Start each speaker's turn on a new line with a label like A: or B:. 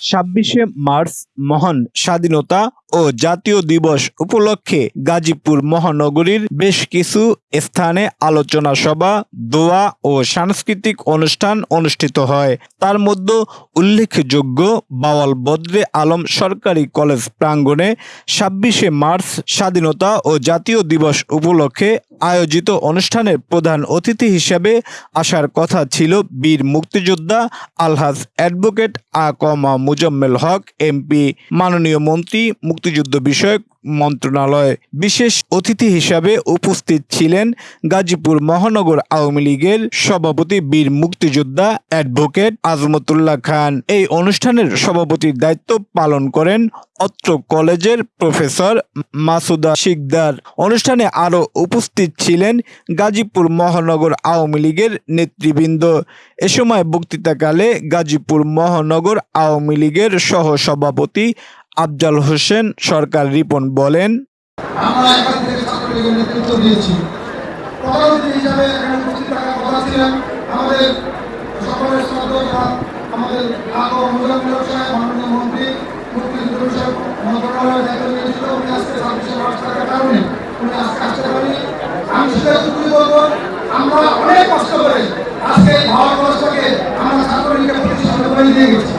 A: ছাব্বিশে মার্চ মহান স্বাধীনতা ও জাতীয় দিবস উপলক্ষে গাজীপুর মহানগরীর বেশ কিছু স্থানে আলোচনা সভা, দোয়া ও সাংস্কৃতিক অনুষ্ঠান অনুষ্ঠিত হয়। তার মধ্যে উল্লেখযোগ্য বাওয়াল বদ্রে আলম সরকারি কলেজ প্রাঙ্গণে ছাব্বিশে মার্চ স্বাধীনতা ও জাতীয় দিবস উপলক্ষে আয়োজিত অনুষ্ঠানের প্রধান অতিথি হিসেবে আসার কথা ছিল বীর মুক্তিযোদ্ধা আলহাজ অ্যাডভোকেট আ কমা মুজম্মেল হক, এমপি, মাননীয় মন্ত্রী, মুক্তিযুদ্ধ বিষয়ক মন্ত্রণালয়। বিশেষ অতিথি হিসাবে উপস্থিত ছিলেন গাজীপুর মহানগর আওয়ামী লীগের সভাপতি বীর মুক্তিযোদ্ধা অ্যাডভোকেট আজমতুল্লাহ খান। এই অনুষ্ঠানের সভাপতির দায়িত্ব পালন করেন অত্র কলেজের প্রফেসর মাসুদা শিকদার। অনুষ্ঠানে আরও উপস্থিত ছিলেন গাজীপুর মহানগর আওয়ামী লীগের নেতৃবৃন্দ। এ সময় বক্তৃতাকালে গাজীপুর মহানগর আওয়ামী লীগের সহ সভাপতি আফজাল হোসেন সরকার রিপন বলেন,
B: আমরা অনেক কষ্ট করে আজকে ভারতবর্ষকে আমরা ছাত্রলীগের প্রতিষ্ঠা করে দিয়ে গেছি।